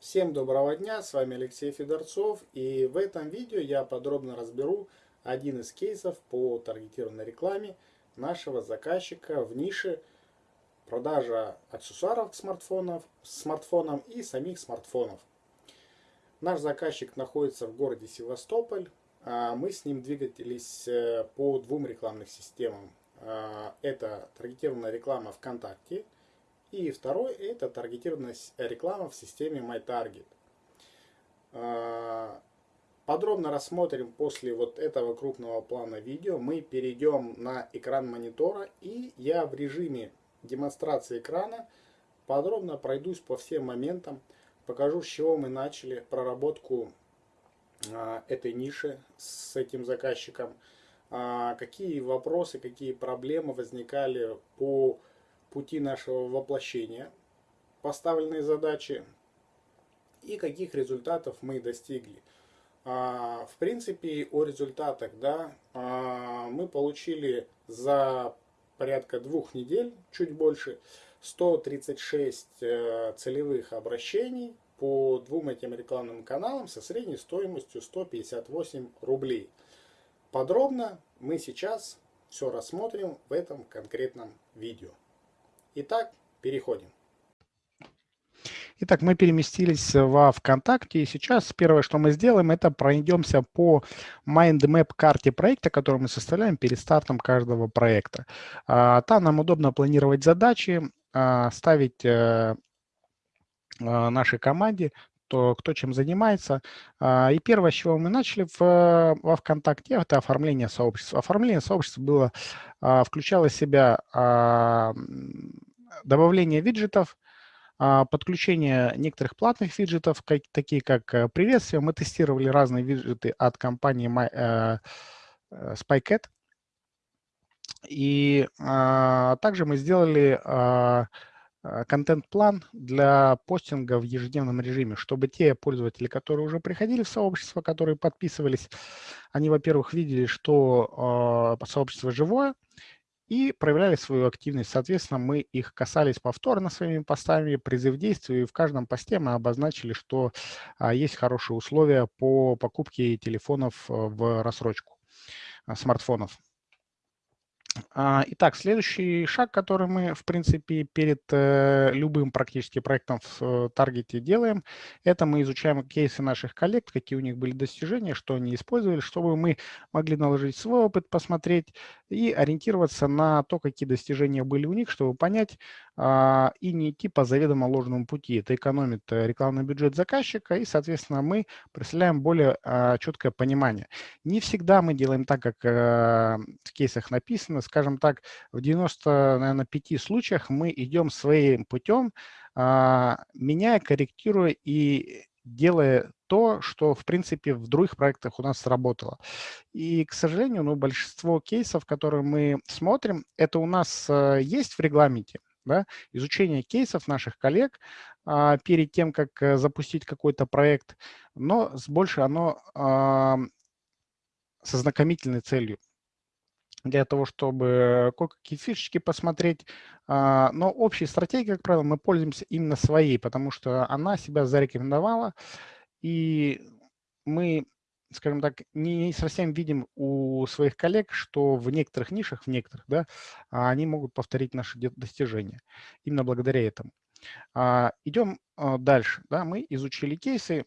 Всем доброго дня, с вами Алексей Федорцов и в этом видео я подробно разберу один из кейсов по таргетированной рекламе нашего заказчика в нише продажа аксессуаров к смартфонам, смартфонам и самих смартфонов. Наш заказчик находится в городе Севастополь, а мы с ним двигались э, по двум рекламным системам. А, это таргетированная реклама ВКонтакте – и второй это таргетированная реклама в системе MyTarget. А, подробно рассмотрим после вот этого крупного плана видео. Мы перейдем на экран монитора и я в режиме демонстрации экрана подробно пройдусь по всем моментам. Покажу, с чего мы начали проработку а, этой ниши с этим заказчиком. А, какие вопросы, какие проблемы возникали по пути нашего воплощения поставленной задачи и каких результатов мы достигли. А, в принципе, о результатах да, а, мы получили за порядка двух недель, чуть больше, 136 э, целевых обращений по двум этим рекламным каналам со средней стоимостью 158 рублей. Подробно мы сейчас все рассмотрим в этом конкретном видео. Итак, переходим. Итак, мы переместились во ВКонтакте, и сейчас первое, что мы сделаем, это пройдемся по mindmap карте проекта, которую мы составляем перед стартом каждого проекта. А, там нам удобно планировать задачи, а, ставить э, а, нашей команде, то кто чем занимается. И первое, с чего мы начали в, во ВКонтакте, это оформление сообщества. Оформление сообщества было, включало в себя добавление виджетов, а, подключение некоторых платных виджетов, как, такие как э, приветствие. Мы тестировали разные виджеты от компании My, э, э, SpyCat. И а, также мы сделали а, контент-план для постинга в ежедневном режиме, чтобы те пользователи, которые уже приходили в сообщество, которые подписывались, они, во-первых, видели, что сообщество живое, и проявляли свою активность. Соответственно, мы их касались повторно своими постами, призыв действию, и в каждом посте мы обозначили, что а, есть хорошие условия по покупке телефонов э, в рассрочку, смартфонов. А, итак, следующий шаг, который мы, в принципе, перед э, любым практически проектом в э, таргете делаем, это мы изучаем кейсы наших коллег, какие у них были достижения, что они использовали, чтобы мы могли наложить свой опыт, посмотреть и ориентироваться на то, какие достижения были у них, чтобы понять а, и не идти по заведомо ложному пути. Это экономит э, рекламный бюджет заказчика, и, соответственно, мы представляем более а, четкое понимание. Не всегда мы делаем так, как в кейсах написано, скажем так, в 90, наверное, 5 случаях мы идем своим путем, а, меняя, корректируя и делая то, что, в принципе, в других проектах у нас сработало. И, к сожалению, ну, большинство кейсов, которые мы смотрим, это у нас а, есть в регламенте, да, изучение кейсов наших коллег а, перед тем, как э, запустить какой-то проект, но с больше оно а, со знакомительной целью для того, чтобы кое-какие фишечки посмотреть. А, но общей стратегией, как правило, мы пользуемся именно своей, потому что она себя зарекомендовала, и мы, скажем так, не совсем видим у своих коллег, что в некоторых нишах, в некоторых, да, они могут повторить наши достижения. Именно благодаря этому. А, идем а, дальше. Да, мы изучили кейсы,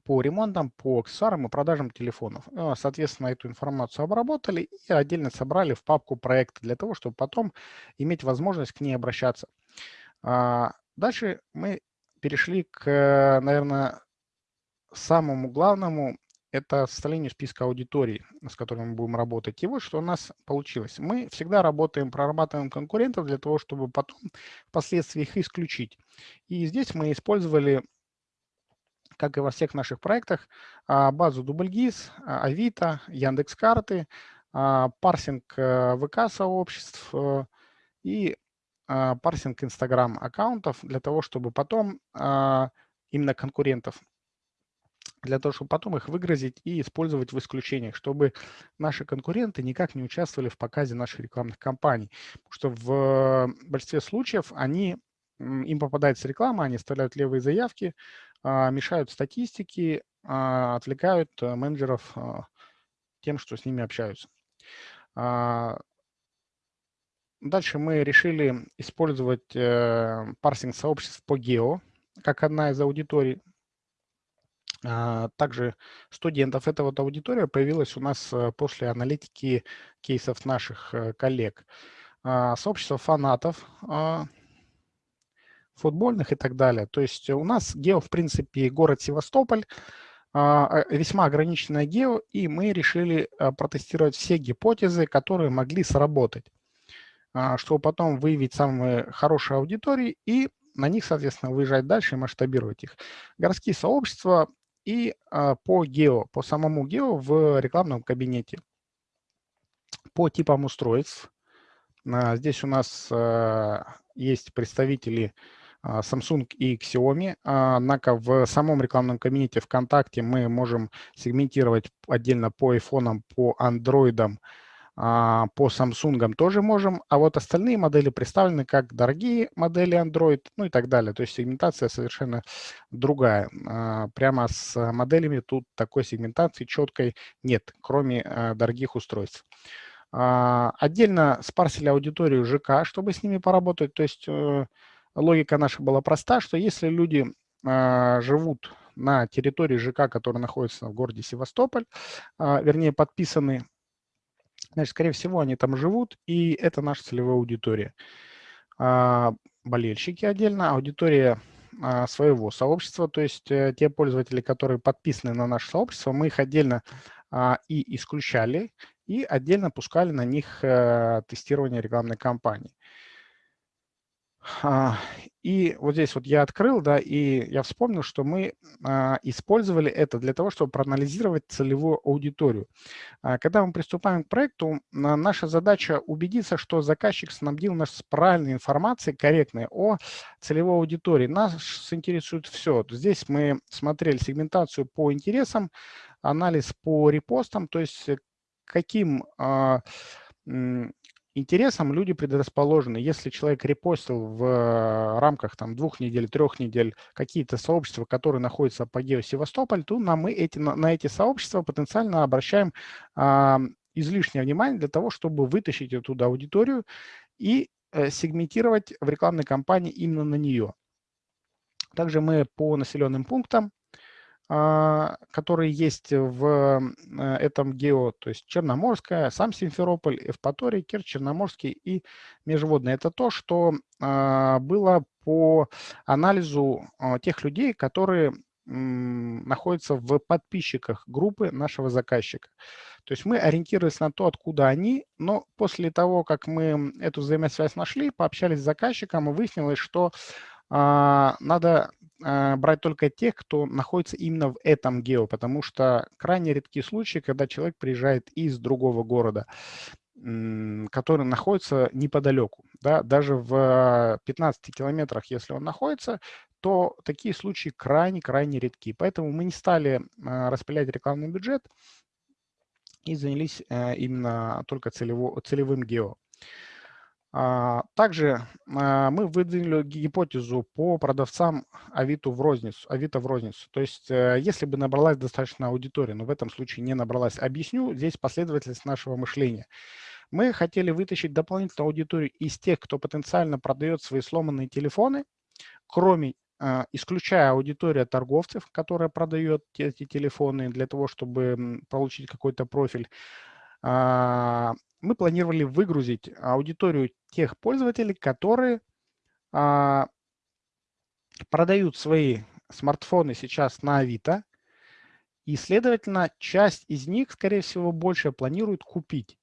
по ремонтам, по аксессуарам и продажам телефонов. Ну, соответственно, эту информацию обработали и отдельно собрали в папку проекта для того, чтобы потом иметь возможность к ней обращаться. А, дальше мы перешли к, наверное, самому главному, это составление списка аудиторий, с которыми мы будем работать. И вот что у нас получилось. Мы всегда работаем, прорабатываем конкурентов для того, чтобы потом впоследствии их исключить. И здесь мы использовали как и во всех наших проектах, а, базу DoubleGIS, а, Авито, Яндекс.Карты, а, парсинг э, ВК-сообществ э, и парсинг Инстаграм аккаунтов для того, чтобы потом именно конкурентов, для того, чтобы потом их выгрузить и использовать в исключениях, чтобы наши конкуренты никак не участвовали в показе наших рекламных кампаний. Потому что в большинстве случаев они им попадается реклама, они оставляют левые заявки, а, мешают статистики, а, отвлекают э, менеджеров а, тем, что с ними общаются. Дальше мы решили использовать э, парсинг сообществ по гео, как одна из аудиторий. Также студентов. Эта вот аудитория появилась у нас э, после аналитики кейсов наших коллег. Сообщество фанатов футбольных и так далее. То есть у нас гео, в принципе, город Севастополь, а, а, весьма ограниченное гео, и мы решили а, протестировать все гипотезы, которые могли сработать, чтобы потом выявить самые хорошие аудитории и на них, соответственно, выезжать дальше и масштабировать их. Городские сообщества и по гео, по самому гео в рекламном кабинете. По типам устройств. Здесь у нас есть представители а, Samsung и Xiaomi. А, однако в самом рекламном кабинете ВКонтакте мы можем сегментировать отдельно по iPhone, по Android, а, по Samsung тоже можем, а вот остальные модели представлены как дорогие модели Android, ну и так далее. То есть сегментация совершенно другая. Прямо с моделями тут такой сегментации четкой нет, кроме дорогих устройств. Отдельно спарсили аудиторию ЖК, чтобы с ними поработать. То есть э, логика наша была проста, что если люди а, живут на территории ЖК, который находится в городе Севастополь, а, вернее, подписаны, значит, скорее всего, они там живут, и это наша целевая аудитория. А, болельщики отдельно, аудитория своего сообщества, то есть э, те пользователи, которые подписаны на наше сообщество, мы их отдельно и исключали, и отдельно пускали на них э, тестирование рекламной кампании. А, и вот здесь вот я открыл, да, и я вспомнил, что мы а, использовали это для того, чтобы проанализировать целевую аудиторию. А, когда мы приступаем к проекту, наша задача убедиться, что заказчик снабдил нас с правильной информацией, корректной о целевой аудитории. Нас интересует все. Здесь мы смотрели сегментацию по интересам, анализ по репостам, то есть каким интересам люди предрасположены. Если человек репостил в э, рамках там, двух недель, трех недель какие-то сообщества, которые находятся по гео Севастополь, то на, мы эти, на, на эти сообщества потенциально обращаем а, излишнее внимание для того, чтобы вытащить оттуда аудиторию и э, сегментировать в рекламной кампании именно на нее. Также мы по населенным пунктам а, которые есть в э, этом гео, то есть Черноморская, сам Симферополь, Эвпаторий, Керчь, Черноморский и Межводный. Это то, что а, было по анализу а, тех людей, которые находятся в подписчиках группы нашего заказчика. То есть мы ориентировались на то, откуда они, но после того, как мы эту взаимосвязь нашли, пообщались с заказчиком, выяснилось, что а, надо а, брать только тех, кто находится именно в этом гео, потому что крайне редкие случаи, когда человек приезжает из другого города, который находится неподалеку. Да? Даже в 15 километрах, если он находится, то такие случаи крайне-крайне редки. Поэтому мы не стали а, распылять рекламный бюджет и занялись именно только целево, целевым гео. А, также а, мы выдвинули гипотезу по продавцам Авито в розницу. Авито в розницу. То есть, э, если бы набралась достаточно аудитория, но в этом случае не набралась, объясню здесь последовательность нашего мышления. Мы хотели вытащить дополнительную аудиторию из тех, кто потенциально продает свои сломанные телефоны, кроме а, исключая аудиторию торговцев, которая продает эти телефоны для того, чтобы получить какой-то профиль, мы планировали выгрузить аудиторию тех пользователей, которые а, продают свои смартфоны сейчас на Авито, и, следовательно, часть из них, скорее всего, больше планируют купить.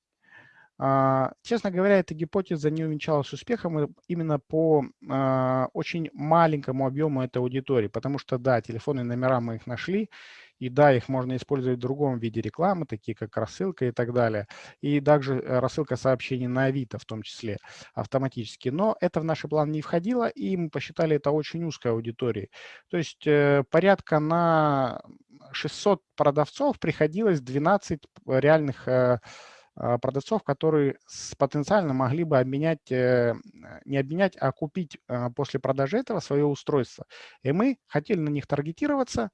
А, честно говоря, эта гипотеза не увенчалась успехом именно по а, очень маленькому объему этой аудитории, потому что, да, телефонные номера мы их нашли, и да, их можно использовать в другом виде рекламы, такие как рассылка и так далее. И также э, рассылка сообщений на Авито в том числе автоматически. Но это в наш план не входило, и мы посчитали это очень узкой аудиторией. То есть э, порядка на 600 продавцов приходилось 12 реальных э, продавцов, которые потенциально могли бы обменять, не обменять, а купить после продажи этого свое устройство. И мы хотели на них таргетироваться,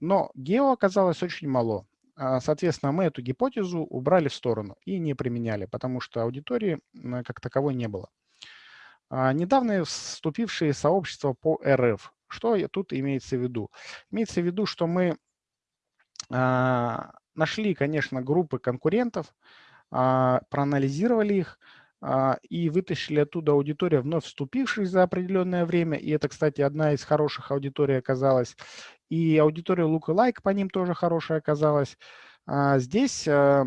но гео оказалось очень мало. Соответственно, мы эту гипотезу убрали в сторону и не применяли, потому что аудитории как таковой не было. Недавно вступившие сообщества по РФ. Что тут имеется в виду? Имеется в виду, что мы нашли, конечно, группы конкурентов, проанализировали их, и вытащили оттуда аудиторию, вновь вступивших за определенное время. И это, кстати, одна из хороших аудиторий оказалась. И аудитория Lookalike по ним тоже хорошая оказалась. Здесь э,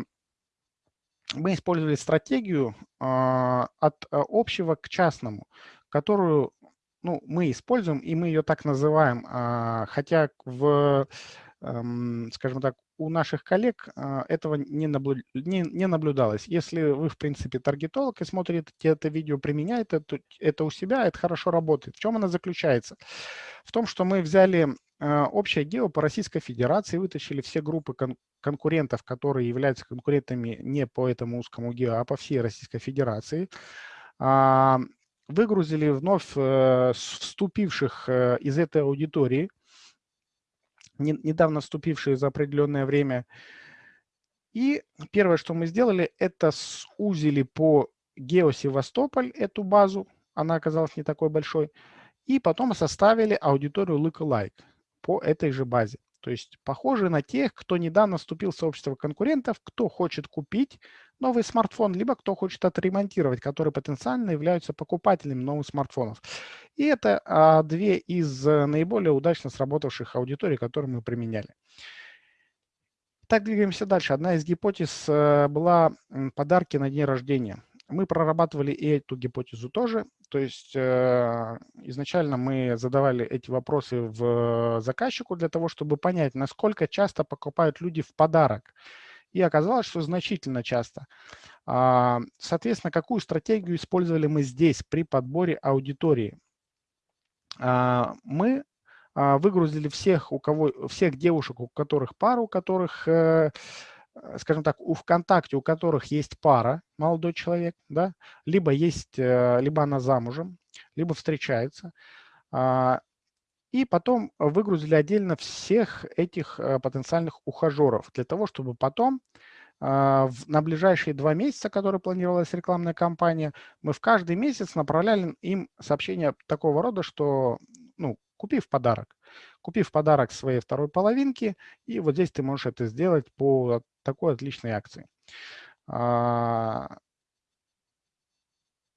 мы использовали стратегию от э, общего к частному, которую ну, мы используем, и мы ее так называем, хотя в, эм, скажем так, у наших коллег а, этого не, наблю... не, не наблюдалось. Если вы, в принципе, таргетолог и смотрите это видео, применяете это, у себя, это хорошо работает. В чем она заключается? В том, что мы взяли а, общее гео по Российской Федерации, вытащили все группы кон конкурентов, которые являются конкурентами не по этому узкому гео, а по всей Российской Федерации, а, выгрузили вновь э, вступивших э, из этой аудитории – недавно вступившие за определенное время. И первое, что мы сделали, это сузили по Гео-Севастополь эту базу, она оказалась не такой большой, и потом составили аудиторию Lookalike по этой же базе. То есть похожи на тех, кто недавно вступил в сообщество конкурентов, кто хочет купить новый смартфон, либо кто хочет отремонтировать, которые потенциально являются покупателями новых смартфонов. И это а, две из э, наиболее удачно сработавших аудиторий, которые мы применяли. Так, двигаемся дальше. Одна из гипотез э, была подарки на день рождения. Мы прорабатывали и эту гипотезу тоже. То есть э, изначально мы задавали эти вопросы в заказчику для того, чтобы понять, насколько часто покупают люди в подарок. И оказалось, что значительно часто. А, соответственно, какую стратегию использовали мы здесь при подборе аудитории? А, мы а, выгрузили всех, у кого, всех девушек, у которых пара, у которых э, Э, скажем так, у ВКонтакте, у которых есть пара, молодой человек, да, либо есть, э, либо она замужем, либо встречается, а, и потом выгрузили отдельно всех этих э, потенциальных ухажеров для того, чтобы потом а, на ближайшие два месяца, которые планировалась рекламная кампания, мы в каждый месяц направляли им сообщение такого рода, что ну, купи в подарок. Купи в подарок своей второй половинке, и вот здесь ты можешь это сделать по такой отличной акции. А,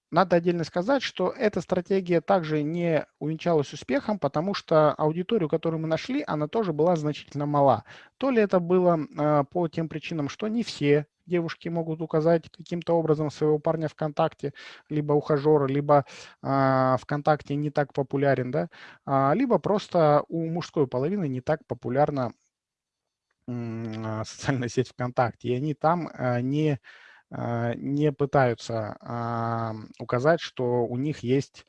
надо отдельно сказать, что эта стратегия также не увенчалась успехом, потому что аудиторию, которую мы нашли, она тоже была значительно мала. То ли это было а, по тем причинам, что не все девушки могут указать каким-то образом своего парня ВКонтакте, либо ухажера, либо э, ВКонтакте не так популярен, да, а, либо просто у мужской половины не так популярна э, социальная сеть ВКонтакте, и они там э, не а, не пытаются а, указать, что у них есть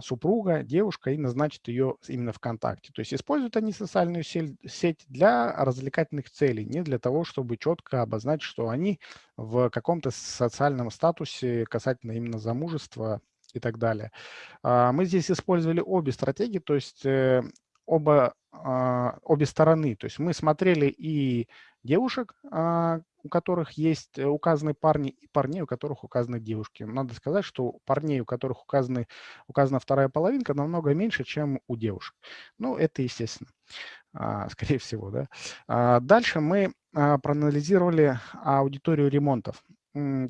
супруга, девушка, и назначат ее именно ВКонтакте. То есть используют они социальную сеть для развлекательных целей, не для того, чтобы четко обозначить, что они в каком-то социальном статусе касательно именно замужества и так далее. Мы здесь использовали обе стратегии, то есть э, оба, обе стороны. То есть мы смотрели и девушек, у которых есть э, указаны парни, и парней, у которых указаны девушки. Надо сказать, что парней, у которых указаны, указана вторая половинка, намного меньше, чем у девушек. Ну, это естественно, а, скорее всего. Да? А, дальше мы а, проанализировали аудиторию ремонтов.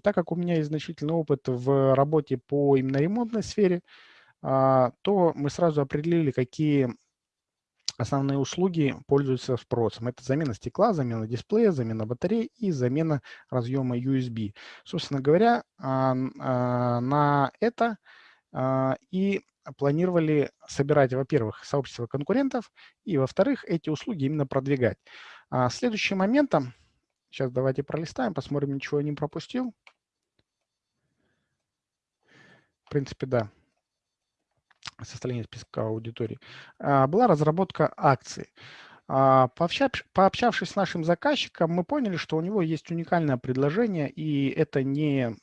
Так как у меня есть значительный опыт в работе по именно ремонтной сфере, то мы сразу определили, какие основные услуги пользуются спросом. Это замена стекла, замена дисплея, замена батареи и замена разъема USB. Собственно говоря, а, а, на это а, и планировали собирать, во-первых, сообщество конкурентов, и, во-вторых, эти услуги именно продвигать. Следующим моментом, сейчас давайте пролистаем, посмотрим, ничего я не пропустил. В принципе, да составления списка аудитории, а, была разработка акций. А, пообщавшись с нашим заказчиком, мы поняли, что у него есть уникальное предложение, и это не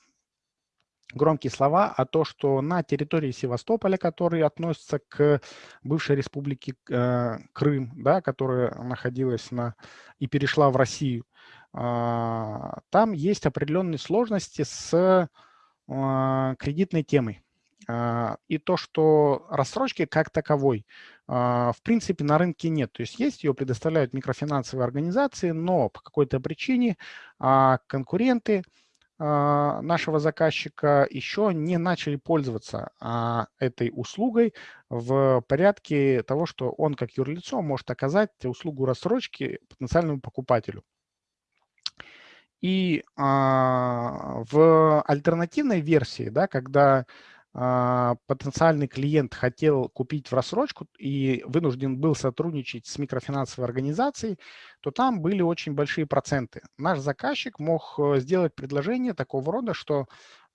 громкие слова, а то, что на территории Севастополя, который относится к бывшей республике э, Крым, да, которая находилась на и перешла в Россию, а, там есть определенные сложности с кредитной темой. А, и то, что рассрочки как таковой, в принципе, на рынке нет. То есть есть, ее предоставляют микрофинансовые организации, но по какой-то причине конкуренты нашего заказчика еще не начали пользоваться этой услугой в порядке того, что он как юрлицо может оказать услугу рассрочки потенциальному покупателю. И а, в альтернативной версии, да, когда а, потенциальный клиент хотел купить в рассрочку и вынужден был сотрудничать с микрофинансовой организацией, то там были очень большие проценты. Наш заказчик мог э, сделать предложение такого рода, что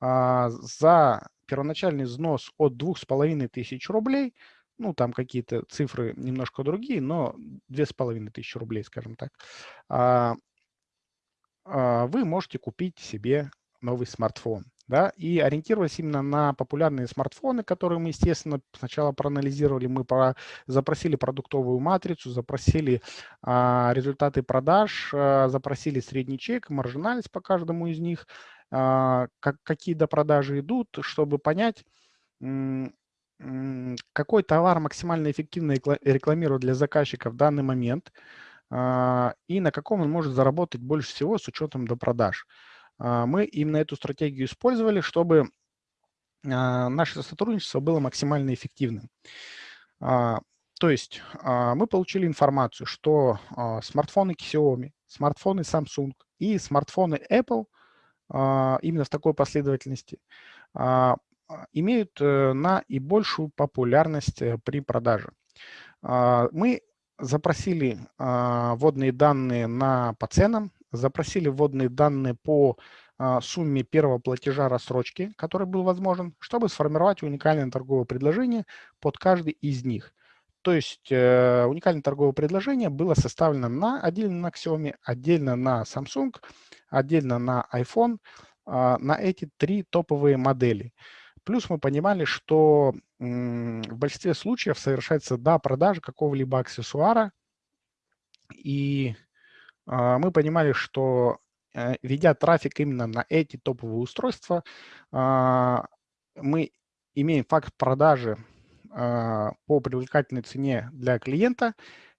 а, за первоначальный взнос от 2500 рублей, ну, там какие-то цифры немножко другие, но 2500 рублей, скажем так, а, а, вы можете купить себе новый смартфон. Да, и ориентировались именно на популярные смартфоны, которые мы, естественно, сначала проанализировали. Мы про, запросили продуктовую матрицу, запросили а, результаты продаж, а, запросили средний чек, маржинальность по каждому из них, а, как, какие до продажи идут, чтобы понять, какой товар максимально эффективно рекламирует для заказчика в данный момент – а, и на каком он может заработать больше всего с учетом до продаж. А, мы именно эту стратегию использовали, чтобы а, наше сотрудничество было максимально эффективным. То есть мы получили информацию, что смартфоны Xiaomi, смартфоны Samsung и смартфоны Apple именно в такой последовательности имеют э, наибольшую популярность э, при продаже. Мы запросили а, вводные данные на, по ценам, запросили вводные данные по а, сумме первого платежа рассрочки, который был возможен, чтобы сформировать уникальное торговое предложение под каждый из них. То есть э, уникальное торговое предложение было составлено на, отдельно на Xiaomi, отдельно на Samsung, отдельно на iPhone, э, на эти три топовые модели. Плюс мы понимали, что в большинстве случаев совершается да, продажа какого-либо аксессуара, и мы понимали, что э, ведя трафик именно на эти топовые устройства, а, мы имеем факт продажи а, по привлекательной цене для клиента,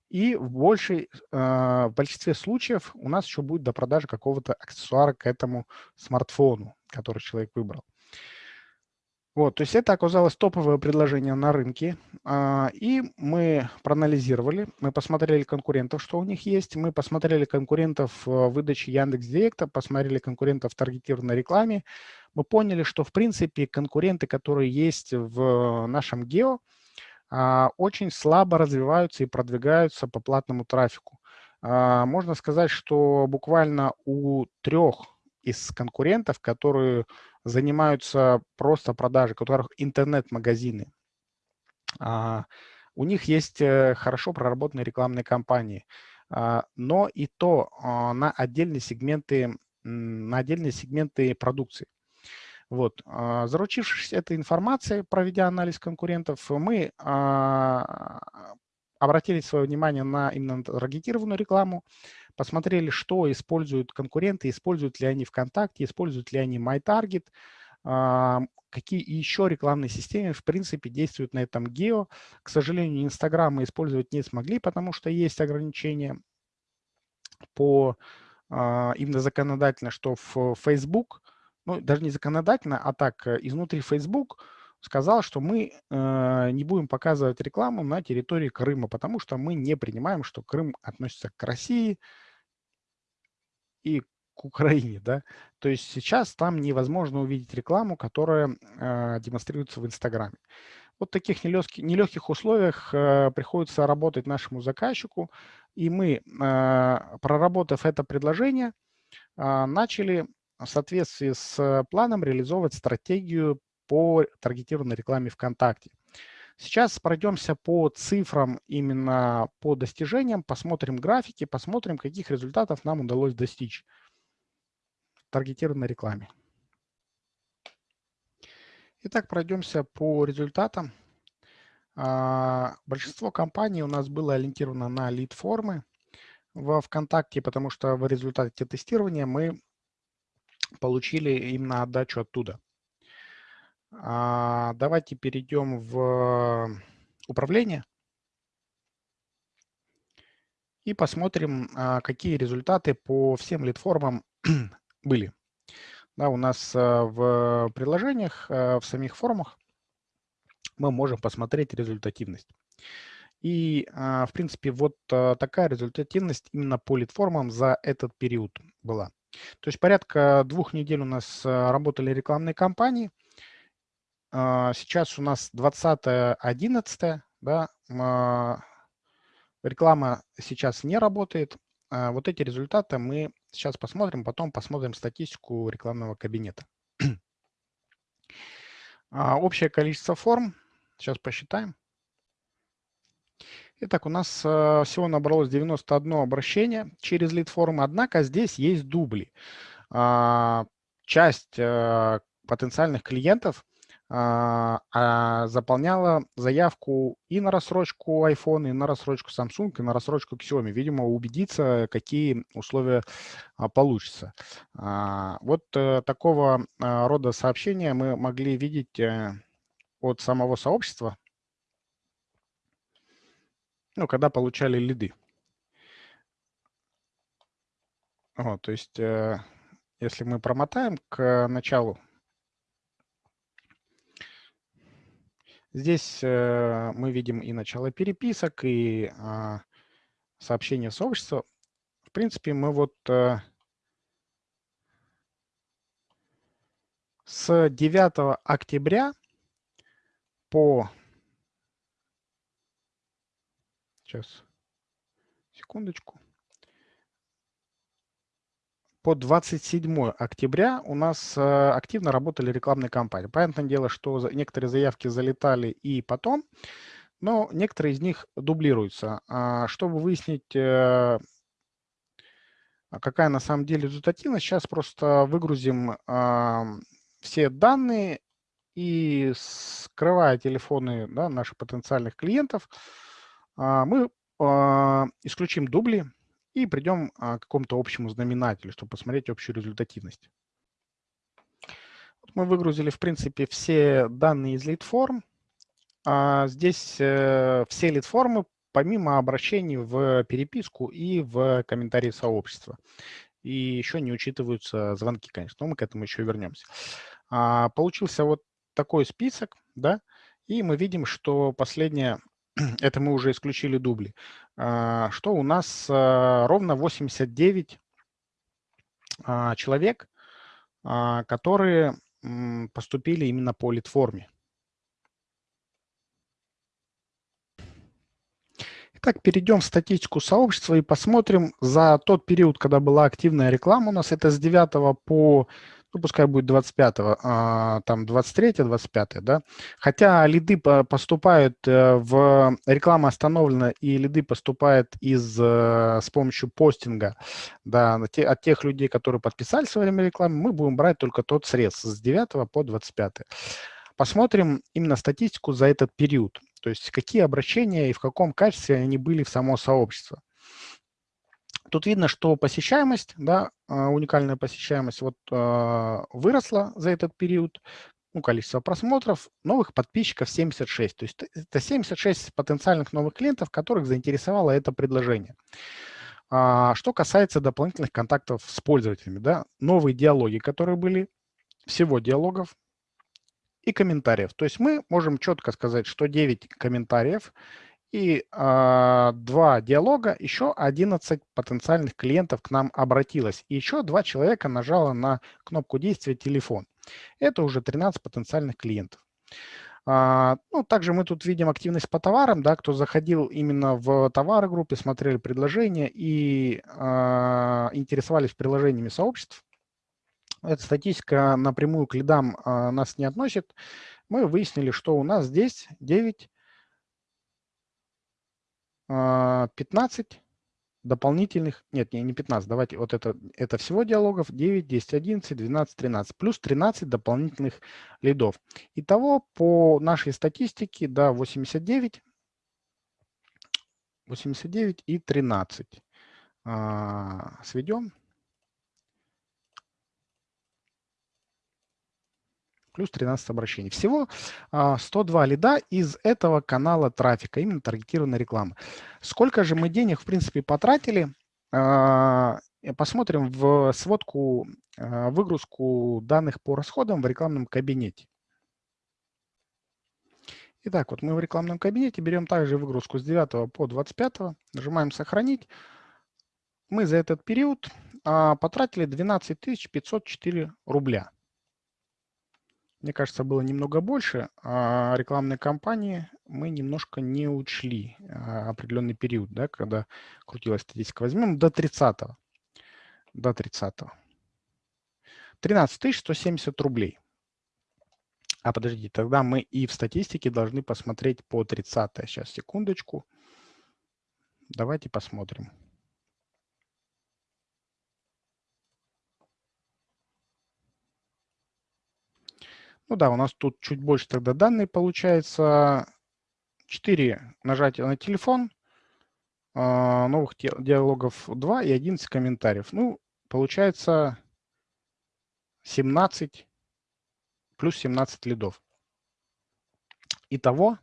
и в, большей, в большинстве случаев у нас еще будет до продажи какого-то аксессуара к этому смартфону, который человек выбрал. Вот, то есть это оказалось топовое предложение на рынке, а, и мы проанализировали, мы посмотрели конкурентов, что у них есть, мы посмотрели конкурентов в выдаче Яндекс.Директа, посмотрели конкурентов в таргетированной рекламе, мы поняли, что в принципе конкуренты, которые есть в нашем гео, а, очень слабо развиваются и продвигаются по платному трафику. А, можно сказать, что буквально у трех из конкурентов, которые занимаются просто продажей, у которых интернет-магазины. А, у них есть э, хорошо проработанные рекламные кампании, а, но и то а, на отдельные сегменты, на отдельные сегменты продукции. Вот. Заручившись этой информацией, проведя анализ конкурентов, мы обратили свое внимание на именно таргетированную рекламу, посмотрели, что используют конкуренты, используют ли они ВКонтакте, используют ли они MyTarget, какие еще рекламные системы, в принципе, действуют на этом гео. К сожалению, Инстаграм мы использовать не смогли, потому что есть ограничения по а, именно законодательно, что в Facebook, ну, даже не законодательно, а так, э, изнутри Facebook сказал, что мы э, не будем показывать рекламу на территории Крыма, потому что мы не принимаем, что Крым относится к России и к Украине. Да? То есть сейчас там невозможно увидеть рекламу, которая э, демонстрируется в Инстаграме. Вот в таких нелегких, нелегких условиях э, приходится работать нашему заказчику, и мы, э, проработав это предложение, э, начали в соответствии с планом реализовывать стратегию по таргетированной рекламе ВКонтакте. Сейчас пройдемся по цифрам именно по достижениям, посмотрим графики, посмотрим, каких результатов нам удалось достичь в таргетированной рекламе. Итак, пройдемся по результатам. А, большинство компаний у нас было ориентировано на лид-формы во ВКонтакте, потому что в результате тестирования мы получили именно отдачу оттуда. А, давайте перейдем в управление и посмотрим, а, какие результаты по всем лид-формам были. Да, у нас а, в приложениях, в самих формах мы можем посмотреть результативность. И, в принципе, вот такая результативность именно по лид-формам за этот период была. То есть порядка двух недель у нас работали рекламные кампании – а, сейчас у нас 20.11, да, а, реклама сейчас не работает. А, вот эти результаты мы сейчас посмотрим, потом посмотрим статистику рекламного кабинета. Общее количество форм, сейчас посчитаем. Итак, у нас всего набралось 91 обращение через лид-формы, однако здесь есть дубли. Часть потенциальных клиентов а, а, заполняла заявку и на рассрочку iPhone, и на рассрочку Samsung, и на рассрочку Xiaomi. Видимо, убедиться, какие условия а, получатся. Вот э, такого рода сообщения мы могли видеть э, от самого сообщества, ну, когда получали лиды. Вот, то есть, э, если мы промотаем к началу Здесь э, мы видим и начало переписок, и э, сообщения в сообщество. В принципе, мы вот э, с 9 октября по... Сейчас, секундочку по 27 октября у нас э, активно работали рекламные кампании. Понятное дело, что некоторые заявки залетали и потом, но некоторые из них дублируются. А, чтобы выяснить, э, а какая на самом деле результативность, сейчас просто выгрузим все данные и скрывая телефоны да, наших потенциальных клиентов, а, мы исключим дубли, и придем а, к какому-то общему знаменателю, чтобы посмотреть общую результативность. Вот мы выгрузили, в принципе, все данные из лид-форм. А здесь э, все лид-формы, помимо обращений в переписку и в комментарии сообщества. И еще не учитываются звонки, конечно, но мы к этому еще вернемся. А, получился вот такой список, да, и мы видим, что последняя это мы уже исключили дубли, а, что у нас а, ровно 89 а, человек, которые поступили именно по литформе. Итак, перейдем в статистику сообщества и посмотрим за тот период, когда была активная реклама у нас. Это с 9 по ну, пускай будет 25-го, а, там 23 25 да. Хотя лиды поступают э, в... Реклама остановлена, и лиды поступают из, э, с помощью постинга, да, от тех людей, которые подписались во время рекламы, мы будем брать только тот срез с 9 по 25. Посмотрим именно статистику за этот период, то есть какие обращения и в каком качестве они были в само сообщество. Тут видно, что посещаемость, да, а, уникальная посещаемость вот а, выросла за этот период, ну, количество просмотров, новых подписчиков 76. То есть это 76 потенциальных новых клиентов, которых заинтересовало это предложение. А, что касается дополнительных контактов с пользователями, да, новые диалоги, которые были, всего диалогов и комментариев. То есть мы можем четко сказать, что 9 комментариев и э, два диалога, еще 11 потенциальных клиентов к нам обратилось. И еще два человека нажало на кнопку действия «Телефон». Это уже 13 потенциальных клиентов. А, ну, также мы тут видим активность по товарам, да, кто заходил именно в товары группе, смотрели предложения и а, интересовались приложениями сообществ. Эта статистика напрямую к лидам а, нас не относит. Мы выяснили, что у нас здесь 9 15 дополнительных, нет, не, не 15, давайте, вот это, это всего диалогов 9, 10, 11, 12, 13, плюс 13 дополнительных лидов. Итого по нашей статистике, да, 89, 89 и 13. А, сведем. Плюс 13 обращений. Всего 102 а, лида из этого канала трафика, именно таргетированной рекламы. Сколько же мы денег, в принципе, потратили? А, посмотрим в сводку, а, выгрузку данных по расходам в рекламном кабинете. Итак, вот мы в рекламном кабинете берем также выгрузку с 9 по 25, нажимаем «Сохранить». Мы за этот период потратили 12 504 рубля. Мне кажется, было немного больше. А рекламные кампании мы немножко не учли а, определенный период, да, когда крутилась статистика. Возьмем до 30 -го. До 30 -го. 13 170 рублей. А подождите, тогда мы и в статистике должны посмотреть по 30 -е. Сейчас, секундочку. Давайте посмотрим. Ну да, у нас тут чуть больше тогда данные получается. 4 нажатия на телефон, а, новых диалогов 2 и 11 комментариев. Ну, получается 17 плюс 17 лидов. Итого,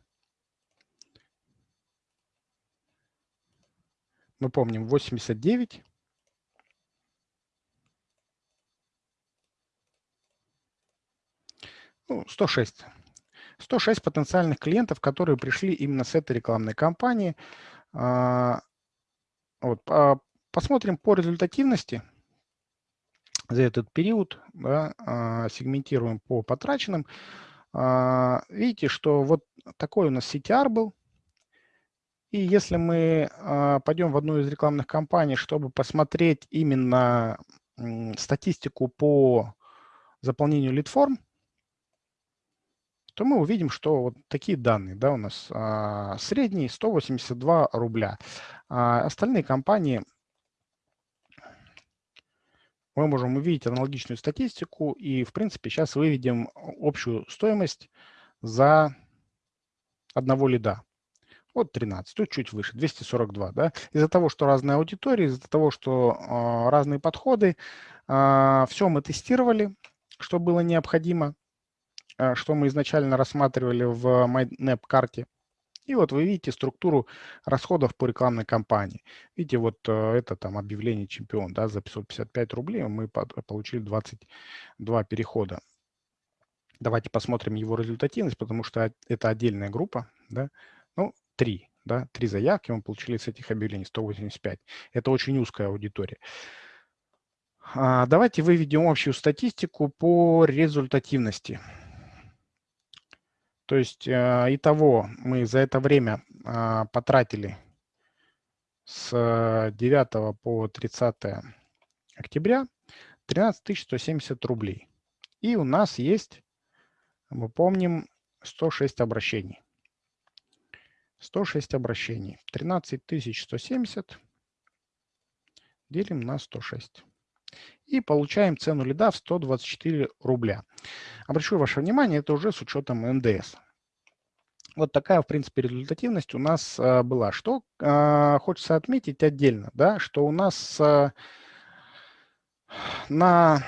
мы помним, 89 ну, 106. 106 потенциальных клиентов, которые пришли именно с этой рекламной кампании. А, вот, посмотрим по результативности за этот период, да, а, сегментируем по потраченным. А, видите, что вот такой у нас CTR был. И если мы пойдем в одну из рекламных кампаний, чтобы посмотреть именно статистику по заполнению лид-форм, то мы увидим, что вот такие данные да, у нас. А, средний 182 рубля. А остальные компании мы можем увидеть аналогичную статистику и, в принципе, сейчас выведем общую стоимость за одного лида. Вот 13, тут чуть выше, 242. Да? Из-за того, что разные аудитории, из-за того, что э, разные подходы, э, все мы тестировали, что было необходимо. Э, что мы изначально рассматривали в MyNap-карте. И вот вы видите структуру расходов по рекламной кампании. Видите, вот э, это там объявление чемпион, да, за 555 рублей мы получили 22 перехода. Давайте посмотрим его результативность, потому что это отдельная группа, да. Ну, три, да, три заявки мы получили с этих объявлений, 185. Это очень узкая аудитория. А, давайте выведем общую статистику по результативности. То есть э, итого мы за это время а, потратили с 9 по 30 октября 13 170 рублей. И у нас есть, мы помним, 106 обращений. 106 обращений. 13 170 делим на 106 и получаем цену лида в 124 рубля. Обращу ваше внимание, это уже с учетом НДС. Вот такая, в принципе, результативность у нас а, была. Что а, хочется отметить отдельно, да, что у нас а, на,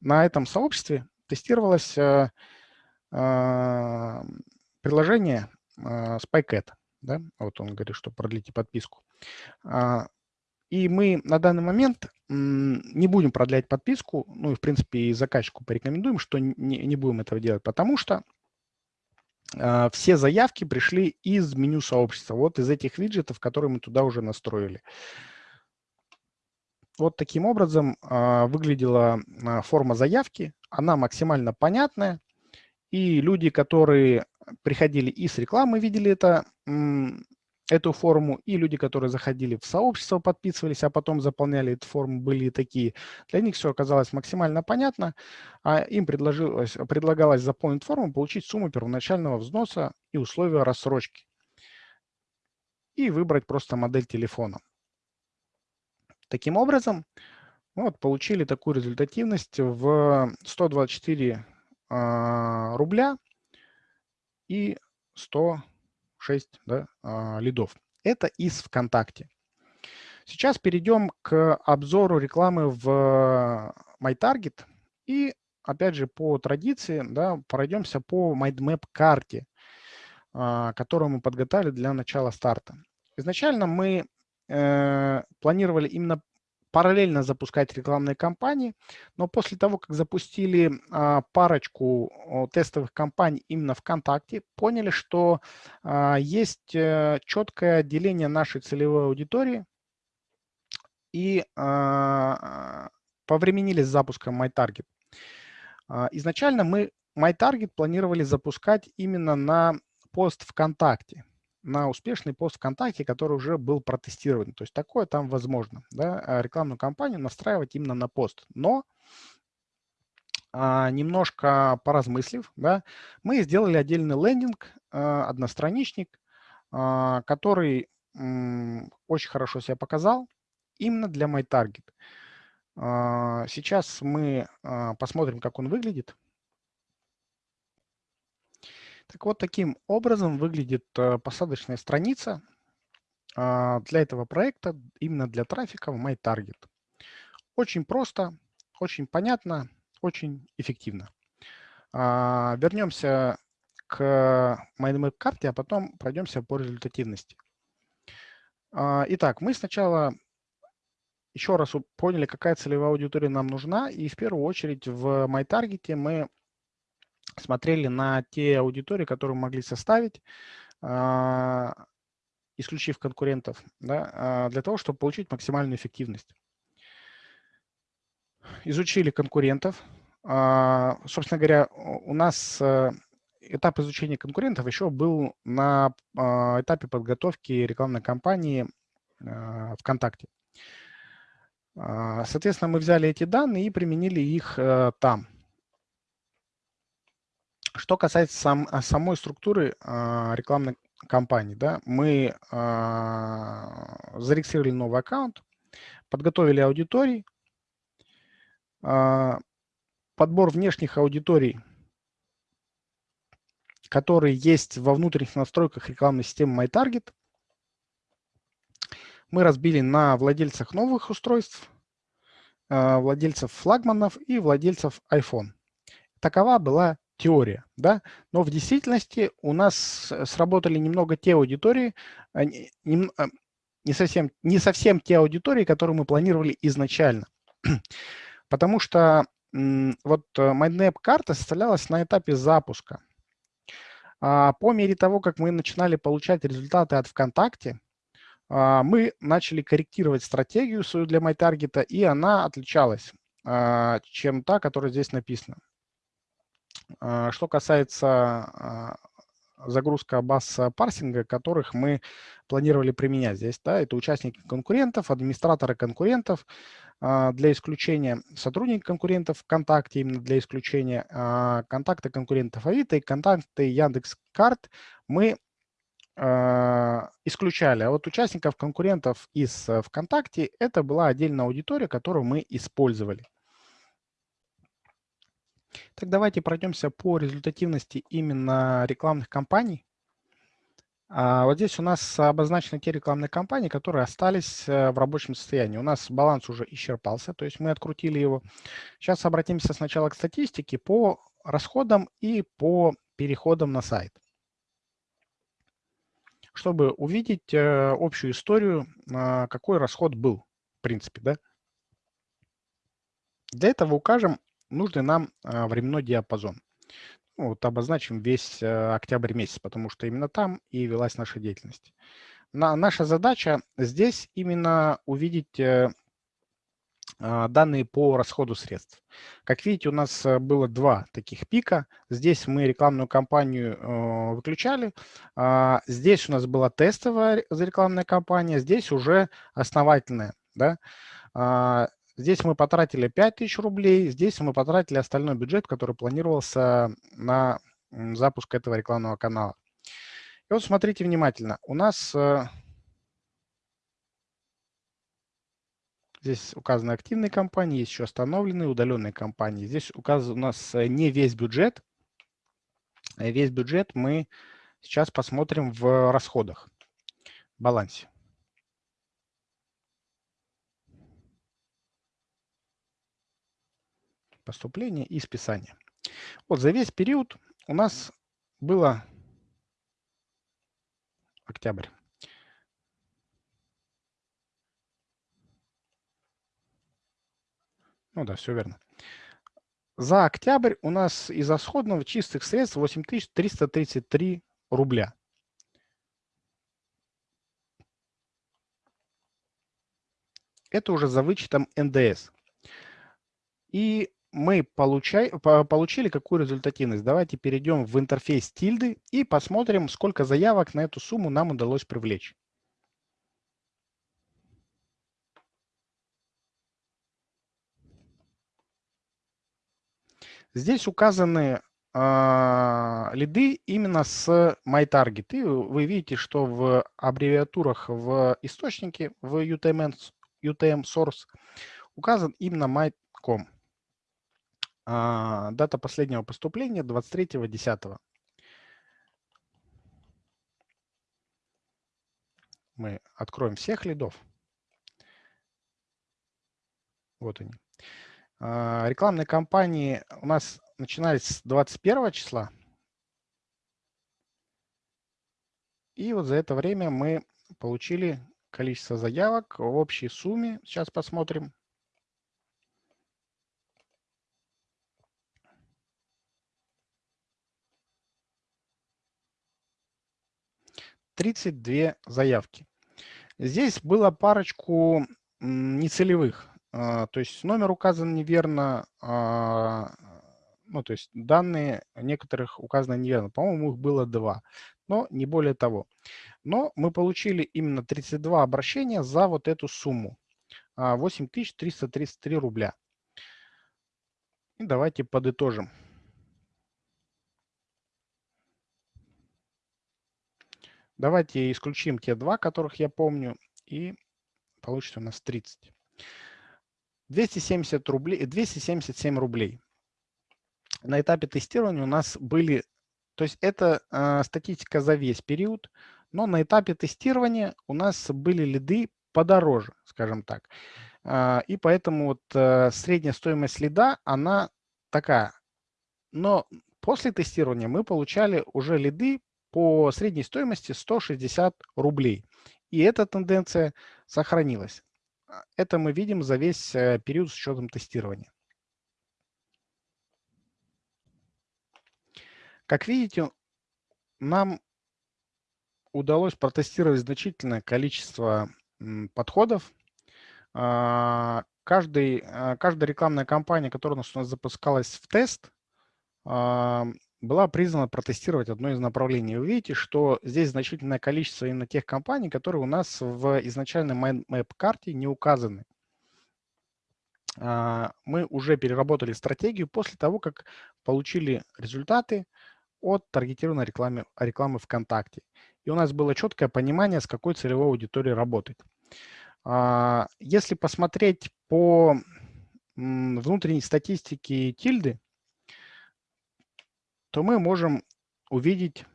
на этом сообществе тестировалось а, а, приложение а, SpyCat. Да? Вот он говорит, что продлите подписку. А, и мы на данный момент не будем продлять подписку, ну и в принципе и заказчику порекомендуем, что не, не будем этого делать, потому что э, все заявки пришли из меню сообщества, вот из этих виджетов, которые мы туда уже настроили. Вот таким образом э, выглядела э, форма заявки, она максимально понятная, и люди, которые приходили из рекламы, видели это эту форму, и люди, которые заходили в сообщество, подписывались, а потом заполняли эту форму, были такие. Для них все оказалось максимально понятно, а им предложилось, предлагалось заполнить форму, получить сумму первоначального взноса и условия рассрочки. и выбрать просто модель телефона. Таким образом, вот, получили такую результативность в 124 э, рубля и 106 да, э, лидов. Это из ВКонтакте. Сейчас перейдем к обзору рекламы в MyTarget и, опять же, по традиции да, пройдемся по MindMap карте, э, которую мы подготовили для начала старта. Изначально мы э, планировали именно параллельно запускать рекламные кампании, но после того, как запустили а, парочку тестовых кампаний именно ВКонтакте, поняли, что а, есть а, четкое деление нашей целевой аудитории и а, повременили с запуском MyTarget. Изначально мы MyTarget планировали запускать именно на пост ВКонтакте на успешный пост ВКонтакте, который уже был протестирован. То есть такое там возможно, да, а рекламную кампанию настраивать именно на пост. Но а, немножко поразмыслив, да, мы сделали отдельный лендинг, а, одностраничник, который очень хорошо себя показал именно для MyTarget. Сейчас мы посмотрим, как он выглядит. Так вот, таким образом выглядит э, посадочная страница а, для этого проекта, именно для трафика в MyTarget. Очень просто, очень понятно, очень эффективно. А, вернемся к MindMap карте, а потом пройдемся по результативности. А, итак, мы сначала еще раз поняли, какая целевая аудитория нам нужна, и в первую очередь в MyTarget мы смотрели на те аудитории, которые могли составить, а, исключив конкурентов, да, а, для того, чтобы получить максимальную эффективность. Изучили конкурентов. А, собственно говоря, у нас э, этап изучения конкурентов еще был на этапе подготовки рекламной кампании ВКонтакте. Соответственно, мы взяли эти данные и применили их э, там. Что касается сам, а, самой структуры а, рекламной кампании, да, мы а, зарегистрировали новый аккаунт, подготовили аудитории, а, подбор внешних аудиторий, которые есть во внутренних настройках рекламной системы MyTarget, мы разбили на владельцах новых устройств, а, владельцев флагманов и владельцев iPhone. Такова была теория, да, но в действительности у нас сработали немного те аудитории, а, не, а, не, совсем, не совсем те аудитории, которые мы планировали изначально. Потому что вот э, MindMap карта составлялась на этапе запуска. А по мере того, как мы начинали получать результаты от ВКонтакте, мы начали корректировать стратегию свою для MyTarget, и она отличалась, чем та, которая здесь написана. А, что касается а, загрузка баз парсинга, которых мы планировали применять здесь. Да, это участники конкурентов, администраторы конкурентов, а, для исключения сотрудники конкурентов ВКонтакте, именно для исключения контакты конкурентов Авито и контакты Яндекс.Карт мы исключали. А вот участников конкурентов из ВКонтакте это была отдельная аудитория, которую мы использовали. Так давайте пройдемся по результативности именно рекламных кампаний. А, вот здесь у нас обозначены те рекламные кампании, которые остались э, в рабочем состоянии. У нас баланс уже исчерпался, то есть мы открутили его. Сейчас обратимся сначала к статистике по расходам и по переходам на сайт. Чтобы увидеть э, общую историю, а, какой расход был, в принципе. Да? Для этого укажем нужный нам а, временной диапазон. Ну, вот обозначим весь э, октябрь месяц, потому что именно там и велась наша деятельность. На, наша задача здесь именно увидеть э, а, данные по расходу средств. Как видите, у нас э, было два таких пика. Здесь мы рекламную кампанию выключали. А, здесь у нас была тестовая рекламная кампания, здесь уже основательная. Да? Здесь мы потратили 5000 рублей, здесь мы потратили остальной бюджет, который планировался на запуск этого рекламного канала. И вот смотрите внимательно. У нас э, Здесь указаны активные компании, есть еще остановленные, удаленные компании. Здесь указан у нас э, не весь бюджет. Э, весь бюджет мы сейчас посмотрим в расходах, балансе. Поступление и списание. Вот за весь период у нас было октябрь. Ну да, все верно. За октябрь у нас из расходного чистых средств 8333 рубля. Это уже за вычетом НДС. И мы получай, получили какую результативность. Давайте перейдем в интерфейс тильды и посмотрим, сколько заявок на эту сумму нам удалось привлечь. Здесь указаны э, лиды именно с MyTarget. И вы видите, что в аббревиатурах в источнике, в UTM, UTM Source указан именно my.com. А, дата последнего поступления 23.10. Мы откроем всех лидов. Вот они. А, рекламные кампании у нас начинались с 21 числа. И вот за это время мы получили количество заявок в общей сумме. Сейчас посмотрим. 32 заявки. Здесь было парочку нецелевых. А, то есть номер указан неверно, а, ну, то есть данные некоторых указаны неверно. По-моему, их было два, но не более того. Но мы получили именно 32 обращения за вот эту сумму. 8333 а, рубля. И давайте подытожим. Давайте исключим те два, которых я помню, и получится у нас 30. 270 рублей, 277 рублей. На этапе тестирования у нас были, то есть это э, статистика за весь период, но на этапе тестирования у нас были лиды подороже, скажем так. Э, и поэтому вот э, средняя стоимость лида, она такая. Но после тестирования мы получали уже лиды по средней стоимости 160 рублей. И эта тенденция сохранилась. А, это мы видим за весь э, период с учетом тестирования. Как видите, нам удалось протестировать значительное количество подходов. А, каждый, а, каждая рекламная кампания, которая у нас запускалась в тест, была признана протестировать одно из направлений. Вы видите, что здесь значительное количество именно тех компаний, которые у нас в изначальной MapMap-карте не указаны. А, мы уже переработали стратегию после того, как получили результаты от таргетированной рекламы, рекламы ВКонтакте. И у нас было четкое понимание, с какой целевой аудиторией работать. А, если посмотреть по внутренней статистике тильды, то мы можем увидеть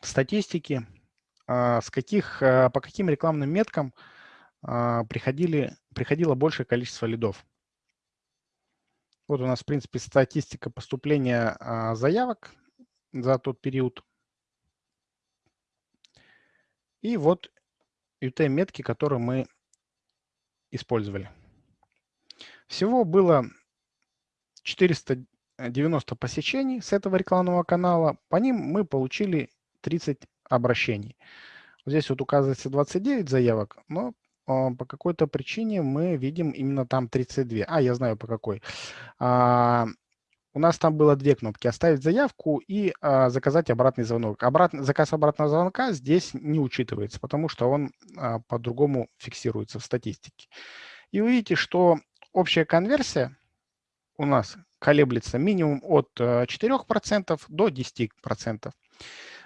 статистики, а, с каких, а, по каким рекламным меткам а, приходили, приходило большее количество лидов. Вот у нас, в принципе, статистика поступления заявок за тот период. И вот UTM-метки, которые мы использовали. Всего было 400 90 посещений с этого рекламного канала. По ним мы получили 30 обращений. Здесь вот указывается 29 заявок, но а, по какой-то причине мы видим именно там 32. А, я знаю по какой. А, у нас там было две кнопки «Оставить заявку» и а, «Заказать обратный звонок». Обратный, заказ обратного звонка здесь не учитывается, потому что он а, по-другому фиксируется в статистике. И вы видите, что общая конверсия у нас колеблется минимум от 4% э, до 10%.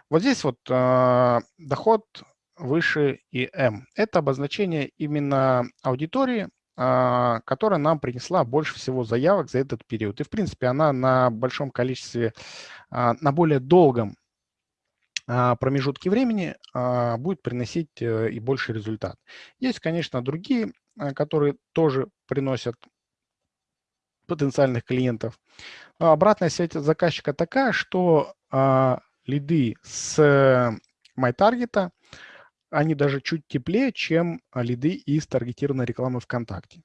Вот здесь вот э, доход выше и M. Это обозначение именно аудитории, а, которая нам принесла больше всего заявок за этот период. И, в принципе, она на большом количестве, а, на более долгом а, промежутке времени будет приносить э, и больше результат. Есть, конечно, другие, которые тоже приносят потенциальных клиентов. обратная связь заказчика такая, что лиды с MyTarget они даже чуть теплее, чем а, лиды из таргетированной рекламы ВКонтакте.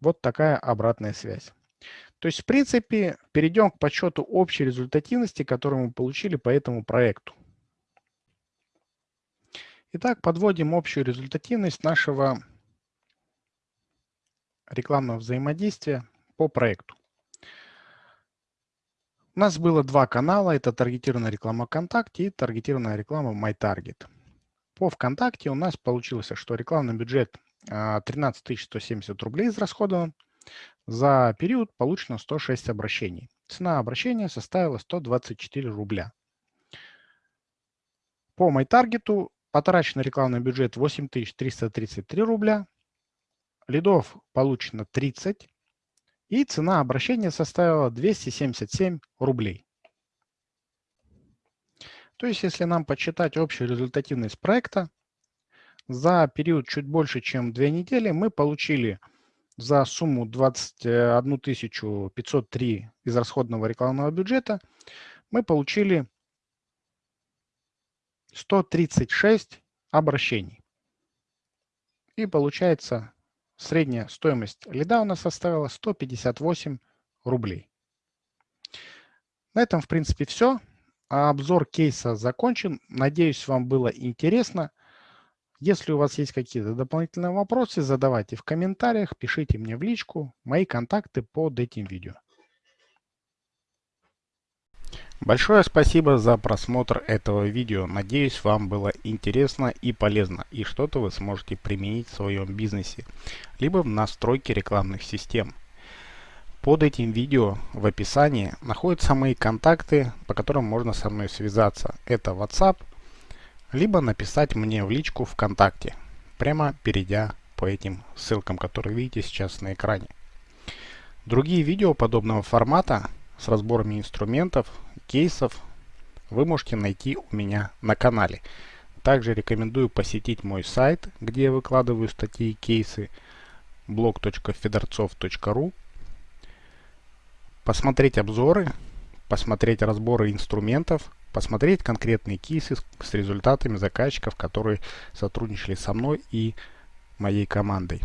Вот такая обратная связь. То есть, в принципе, перейдем к подсчету общей результативности, которую мы получили по этому проекту. Итак, подводим общую результативность нашего рекламного взаимодействия по проекту. У нас было два канала, это таргетированная реклама ВКонтакте и таргетированная реклама MyTarget. По ВКонтакте у нас получилось, что рекламный бюджет 13 а, 170 рублей израсходован. За период получено 106 обращений. Цена обращения составила 124 рубля. По MyTarget потрачен рекламный бюджет 8333 рубля. Лидов получено 30 и цена обращения составила 277 рублей. То есть, если нам подсчитать общую результативность проекта, за период чуть больше, чем две недели, мы получили за сумму 21 503 из расходного рекламного бюджета, мы получили 136 обращений. И получается Средняя стоимость лида у нас составила 158 рублей. На этом, в принципе, все. Обзор кейса закончен. Надеюсь, вам было интересно. Если у вас есть какие-то дополнительные вопросы, задавайте в комментариях, пишите мне в личку. Мои контакты под этим видео. Большое спасибо за просмотр этого видео. Надеюсь, вам было интересно и полезно, и что-то вы сможете применить в своем бизнесе, либо в настройке рекламных систем. Под этим видео в описании находятся мои контакты, по которым можно со мной связаться. Это WhatsApp, либо написать мне в личку ВКонтакте, прямо перейдя по этим ссылкам, которые видите сейчас на экране. Другие видео подобного формата с разборами инструментов, кейсов вы можете найти у меня на канале. Также рекомендую посетить мой сайт, где я выкладываю статьи и кейсы blog.fedorцов.ru посмотреть обзоры, посмотреть разборы инструментов, посмотреть конкретные кейсы с результатами заказчиков, которые сотрудничали со мной и моей командой.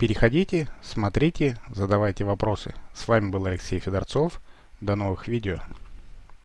Переходите, смотрите, задавайте вопросы. С вами был Алексей Федорцов. До новых видео.